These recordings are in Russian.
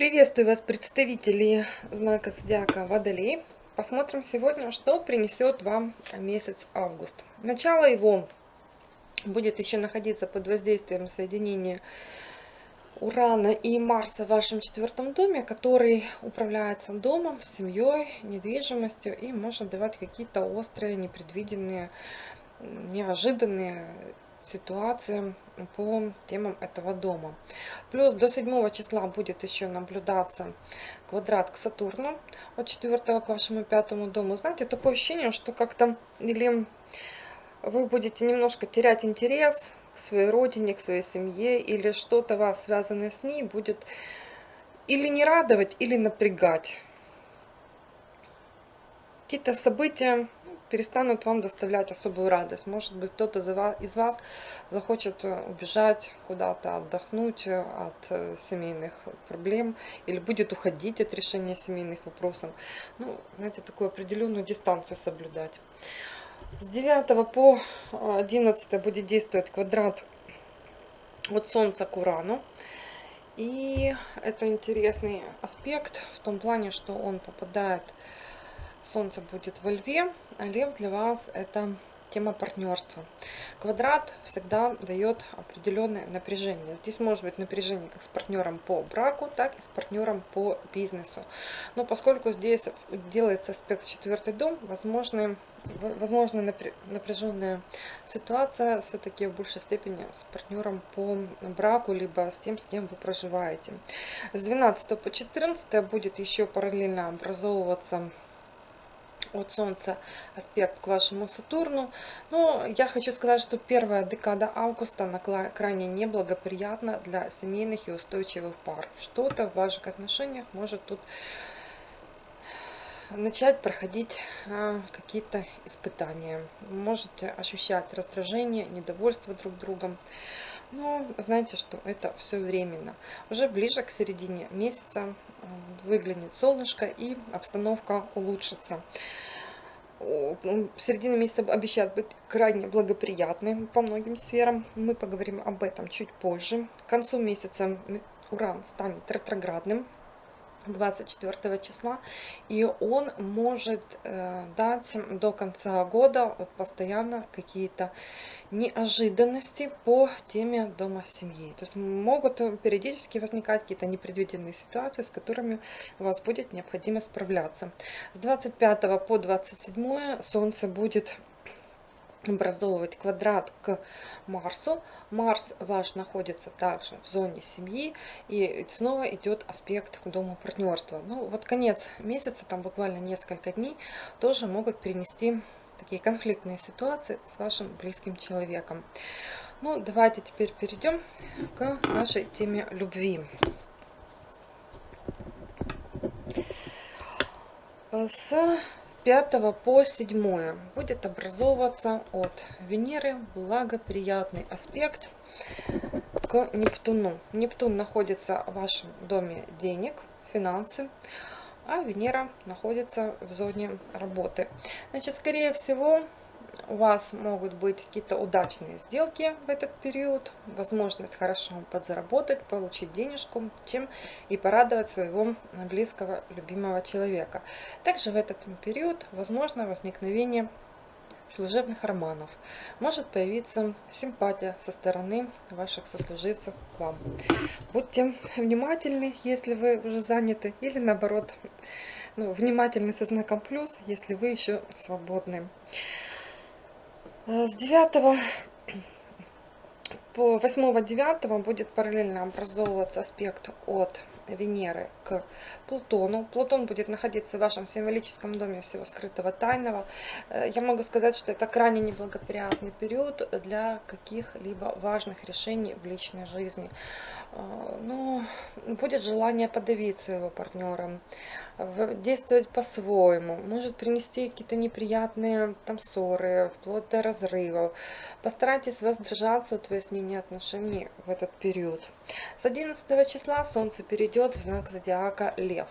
Приветствую вас, представители знака Зодиака Водолей. Посмотрим сегодня, что принесет вам месяц август. Начало его будет еще находиться под воздействием соединения Урана и Марса в вашем четвертом доме, который управляется домом, семьей, недвижимостью и может давать какие-то острые, непредвиденные, неожиданные ситуации по темам этого дома. Плюс до 7 числа будет еще наблюдаться квадрат к Сатурну от 4 к вашему пятому дому. Знаете, такое ощущение, что как-то или вы будете немножко терять интерес к своей родине, к своей семье, или что-то вас связанное с ней будет или не радовать, или напрягать. Какие-то события перестанут вам доставлять особую радость. Может быть, кто-то из вас захочет э, убежать куда-то, отдохнуть э, от э, семейных проблем или будет уходить от решения семейных вопросов. Ну, знаете, такую определенную дистанцию соблюдать. С 9 по 11 будет действовать квадрат от Солнца к Урану. И это интересный аспект в том плане, что он попадает Солнце будет во льве, а лев для вас это тема партнерства. Квадрат всегда дает определенное напряжение. Здесь может быть напряжение как с партнером по браку, так и с партнером по бизнесу. Но поскольку здесь делается аспект в четвертый дом, возможно, возможно напряженная ситуация все-таки в большей степени с партнером по браку, либо с тем, с кем вы проживаете. С 12 по 14 будет еще параллельно образовываться от Солнца аспект к вашему Сатурну. Но я хочу сказать, что первая декада августа она крайне неблагоприятна для семейных и устойчивых пар. Что-то в ваших отношениях может тут начать проходить а, какие-то испытания. Можете ощущать раздражение, недовольство друг другом. Но знаете, что это все временно. Уже ближе к середине месяца выглянет солнышко и обстановка улучшится. Середина месяца обещает быть крайне благоприятной по многим сферам. Мы поговорим об этом чуть позже. К концу месяца Уран станет ретроградным. 24 числа и он может э, дать до конца года вот, постоянно какие-то неожиданности по теме дома семьи. То есть могут периодически возникать какие-то непредвиденные ситуации, с которыми у вас будет необходимо справляться. С 25 по 27 Солнце будет образовывать квадрат к Марсу. Марс ваш находится также в зоне семьи и снова идет аспект к дому партнерства. Ну вот конец месяца, там буквально несколько дней, тоже могут принести такие конфликтные ситуации с вашим близким человеком. Ну, давайте теперь перейдем к нашей теме любви. С 5 по 7 будет образовываться от Венеры благоприятный аспект к Нептуну. Нептун находится в вашем доме денег, финансы а Венера находится в зоне работы. Значит, скорее всего, у вас могут быть какие-то удачные сделки в этот период, возможность хорошо подзаработать, получить денежку, чем и порадовать своего близкого, любимого человека. Также в этот период возможно возникновение служебных романов. Может появиться симпатия со стороны ваших сослуживцев к вам. Будьте внимательны, если вы уже заняты, или наоборот, ну, внимательны со знаком плюс, если вы еще свободны. Э, с 9 по 8-9 будет параллельно образовываться аспект от Венеры к Плутону. Плутон будет находиться в вашем символическом доме всего скрытого тайного. Э, я могу сказать, что это крайне неблагоприятный период для каких-либо важных решений в личной жизни. Э, ну, будет желание подавить своего партнера, действовать по-своему, может принести какие-то неприятные там ссоры, вплоть до разрывов. Постарайтесь воздержаться от выяснения отношений в этот период. С 11 числа Солнце перейдет в знак зодиака Лев.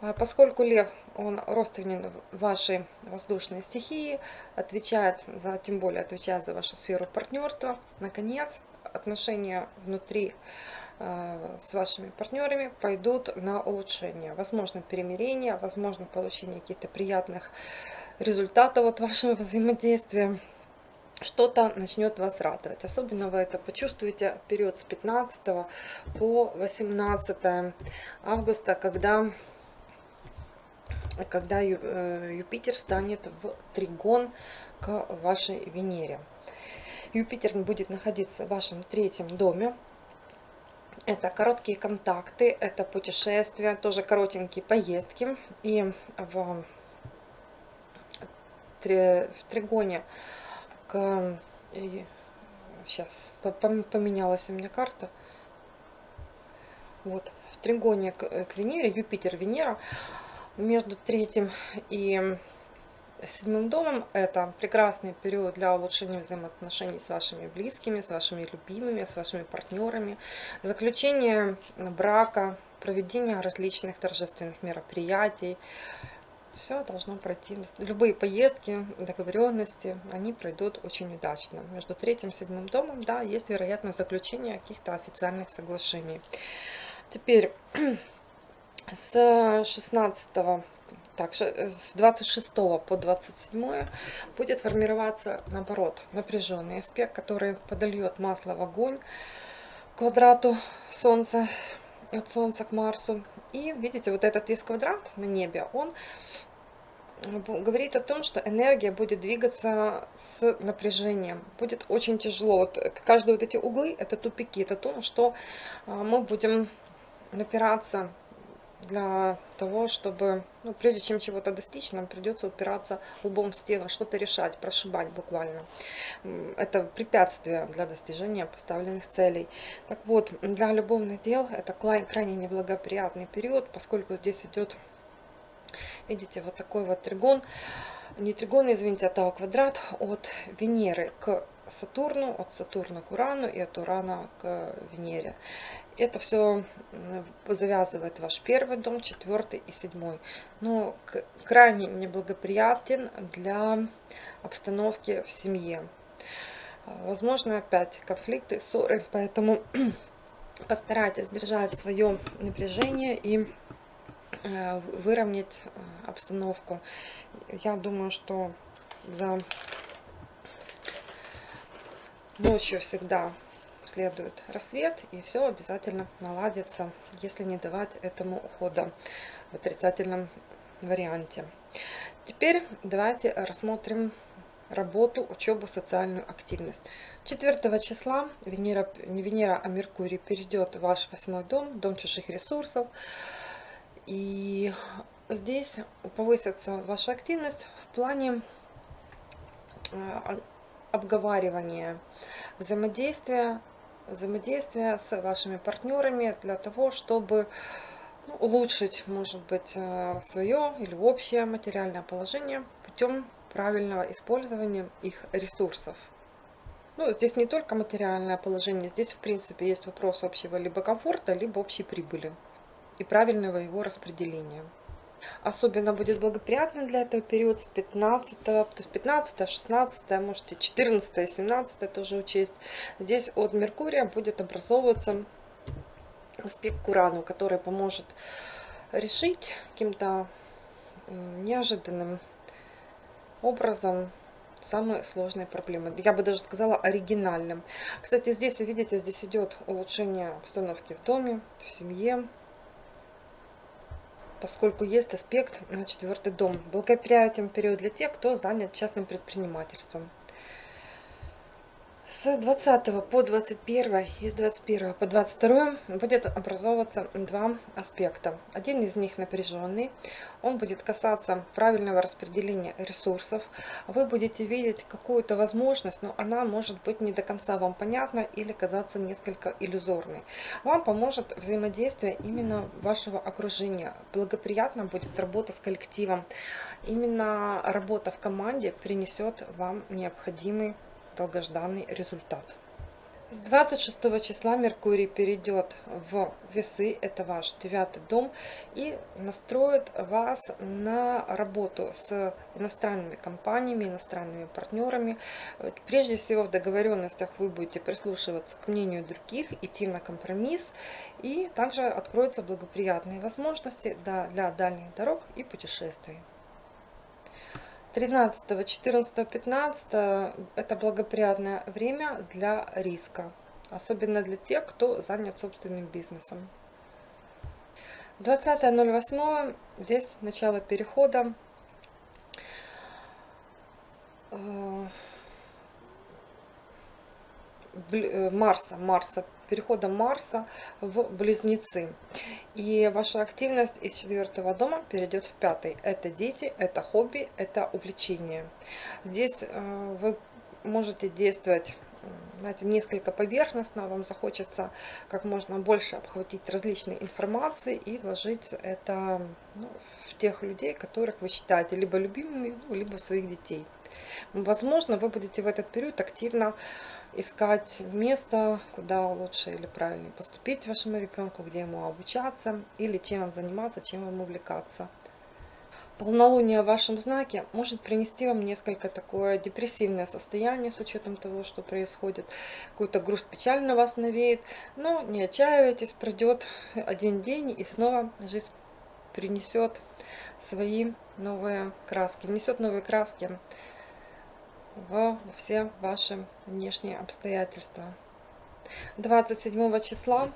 Э, поскольку Лев, он родственен вашей воздушной стихии, отвечает за, тем более отвечает за вашу сферу партнерства, наконец, отношения внутри э, с вашими партнерами пойдут на улучшение. Возможно перемирение, возможно получение каких-то приятных результатов от вашего взаимодействия. Что-то начнет вас радовать. Особенно вы это почувствуете в период с 15 по 18 августа, когда когда э, Юпитер станет в тригон к вашей Венере. Юпитер будет находиться в вашем третьем доме. Это короткие контакты, это путешествия, тоже коротенькие поездки. И в, в тригоне к... Сейчас, поменялась у меня карта. Вот, в тригоне к, Венере, Юпитер, Венера, между третьим и седьмым домом это прекрасный период для улучшения взаимоотношений с вашими близкими, с вашими любимыми, с вашими партнерами, заключение брака, проведение различных торжественных мероприятий. Все должно пройти. Любые поездки, договоренности, они пройдут очень удачно. Между третьим и седьмым домом, да, есть вероятность заключения каких-то официальных соглашений. Теперь с 16 так, э, с 26 по 27 будет формироваться, наоборот, напряженный аспект, который подольет масло в огонь квадрату Солнца, от Солнца к Марсу. И видите, вот этот весь квадрат на небе, он говорит о том, что энергия будет двигаться с напряжением. Будет очень тяжело. Вот каждые вот эти углы, это тупики, это то, что мы будем напираться для того, чтобы, ну, прежде чем чего-то достичь, нам придется упираться лбом в стену, что-то решать, прошибать буквально. Это препятствие для достижения поставленных целей. Так вот, для любовных дел это крайне неблагоприятный период, поскольку здесь идет, видите, вот такой вот тригон, не тригон, извините, а тау квадрат от Венеры к Сатурну, от Сатурна к Урану и от Урана к Венере это все завязывает ваш первый дом, четвертый и седьмой. Но крайне неблагоприятен для обстановки в семье. Возможно опять конфликты, ссоры, поэтому постарайтесь держать свое напряжение и э, выровнять э, обстановку. Я думаю, что за ночью всегда следует рассвет, и все обязательно наладится, если не давать этому ухода в отрицательном варианте. Теперь давайте рассмотрим работу, учебу, социальную активность. 4 числа Венера, не Венера, а Меркурий перейдет в ваш восьмой дом, дом чужих ресурсов. И здесь повысится ваша активность в плане э, обговаривания, взаимодействия взаимодействия с вашими партнерами для того, чтобы ну, улучшить, может быть, э, свое или общее материальное положение путем правильного использования их ресурсов. Ну, здесь не только материальное положение, здесь, в принципе, есть вопрос общего либо комфорта, либо общей прибыли и правильного его распределения. Особенно будет благоприятно для этого период с 15, то есть 15, 16, можете 14, 17 тоже учесть. Здесь от Меркурия будет образовываться аспект к Урану, который поможет решить каким-то э, неожиданным образом самые сложные проблемы. Я бы даже сказала оригинальным. Кстати, здесь, видите, здесь идет улучшение обстановки в доме, в семье, поскольку есть аспект на четвертый дом. Благоприятен период для тех, кто занят частным предпринимательством. С 20 по 21 и с 21 по 22 будет образовываться два аспекта. Один из них напряженный, он будет касаться правильного распределения ресурсов. Вы будете видеть какую-то возможность, но она может быть не до конца вам понятна или казаться несколько иллюзорной. Вам поможет взаимодействие именно вашего окружения. Благоприятно будет работа с коллективом. Именно работа в команде принесет вам необходимый долгожданный результат. С 26 числа Меркурий перейдет в весы, это ваш девятый дом, и настроит вас на работу с иностранными компаниями, иностранными партнерами. Прежде всего в договоренностях вы будете прислушиваться к мнению других, идти на компромисс, и также откроются благоприятные возможности для дальних дорог и путешествий. 13, 14, 15 это благоприятное время для риска, особенно для тех, кто занят собственным бизнесом. 20.08 здесь начало перехода э, э, Марса, Марса перехода Марса в Близнецы. И ваша активность из четвертого дома перейдет в пятый. Это дети, это хобби, это увлечение. Здесь э, вы можете действовать знаете, несколько поверхностно, вам захочется как можно больше обхватить различной информации и вложить это ну, в тех людей, которых вы считаете либо любимыми, ну, либо своих детей. Возможно, вы будете в этот период активно искать место, куда лучше или правильнее поступить вашему ребенку, где ему обучаться, или чем вам заниматься, чем вам увлекаться. Полнолуние в вашем знаке может принести вам несколько такое депрессивное состояние с учетом того, что происходит. Какую-то грусть, печаль на вас навеет. Но не отчаивайтесь, пройдет один день и снова жизнь принесет свои новые краски. Внесет новые краски во все ваши внешние обстоятельства. 27 числа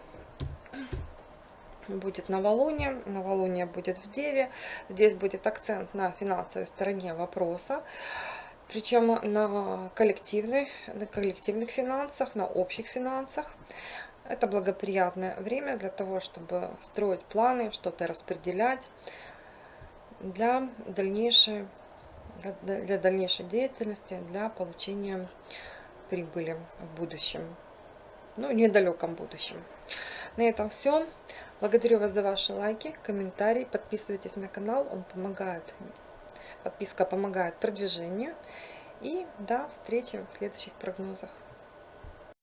будет новолуние. Новолуние будет в Деве. Здесь будет акцент на финансовой стороне вопроса. Причем на, на коллективных финансах, на общих финансах. Это благоприятное время для того, чтобы строить планы, что-то распределять для дальнейшей для, дальнейшей деятельности, для получения прибыли в будущем, ну, недалеком будущем. На этом все. Благодарю вас за ваши лайки, комментарии. Подписывайтесь на канал, он помогает. Подписка помогает продвижению. И до встречи в следующих прогнозах.